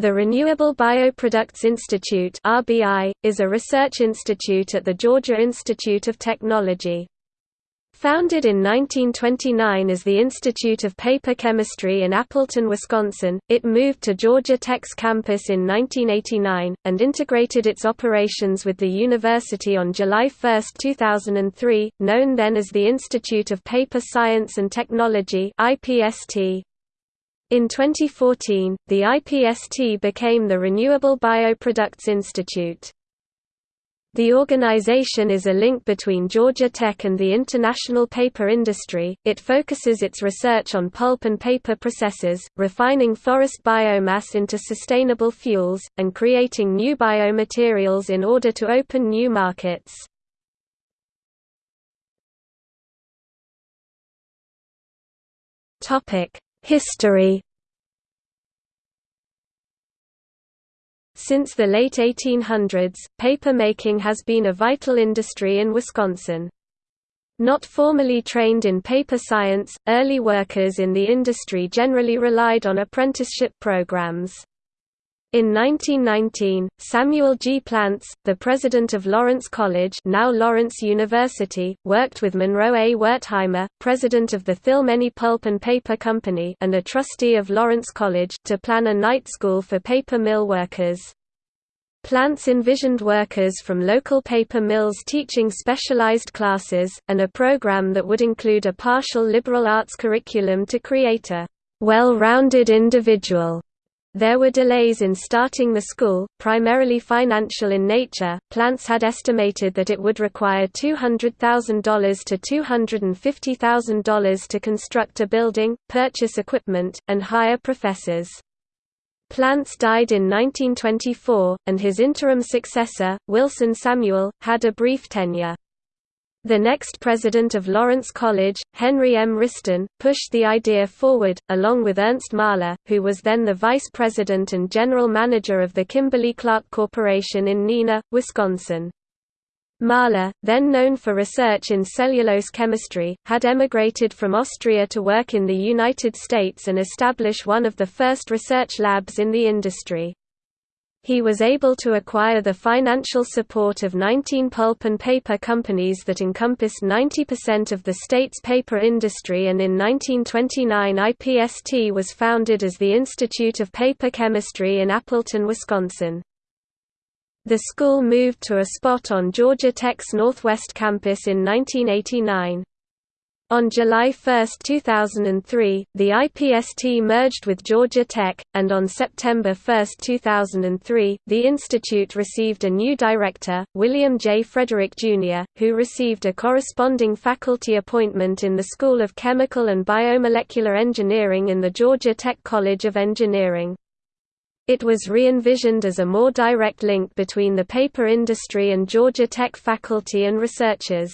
The Renewable Bioproducts Institute (RBI) is a research institute at the Georgia Institute of Technology. Founded in 1929 as the Institute of Paper Chemistry in Appleton, Wisconsin, it moved to Georgia Tech's campus in 1989, and integrated its operations with the university on July 1, 2003, known then as the Institute of Paper Science and Technology IPST. In 2014, the IPST became the Renewable Bioproducts Institute. The organization is a link between Georgia Tech and the international paper industry. It focuses its research on pulp and paper processes, refining forest biomass into sustainable fuels, and creating new biomaterials in order to open new markets. Topic: History Since the late 1800s, papermaking has been a vital industry in Wisconsin. Not formally trained in paper science, early workers in the industry generally relied on apprenticeship programs. In 1919, Samuel G. Plantz, the president of Lawrence College now Lawrence University, worked with Monroe A. Wertheimer, president of the Thilmany Pulp and Paper Company and a trustee of Lawrence College, to plan a night school for paper mill workers. Plantz envisioned workers from local paper mills teaching specialized classes, and a program that would include a partial liberal arts curriculum to create a well-rounded individual there were delays in starting the school, primarily financial in nature. Plantz had estimated that it would require $200,000 to $250,000 to construct a building, purchase equipment, and hire professors. Plantz died in 1924, and his interim successor, Wilson Samuel, had a brief tenure. The next president of Lawrence College, Henry M. Wriston, pushed the idea forward, along with Ernst Mahler, who was then the vice president and general manager of the Kimberly-Clark Corporation in Neenah, Wisconsin. Mahler, then known for research in cellulose chemistry, had emigrated from Austria to work in the United States and establish one of the first research labs in the industry. He was able to acquire the financial support of 19 pulp and paper companies that encompassed 90% of the state's paper industry and in 1929 IPST was founded as the Institute of Paper Chemistry in Appleton, Wisconsin. The school moved to a spot on Georgia Tech's Northwest campus in 1989. On July 1, 2003, the IPST merged with Georgia Tech, and on September 1, 2003, the institute received a new director, William J. Frederick, Jr., who received a corresponding faculty appointment in the School of Chemical and Biomolecular Engineering in the Georgia Tech College of Engineering. It was re-envisioned as a more direct link between the paper industry and Georgia Tech faculty and researchers.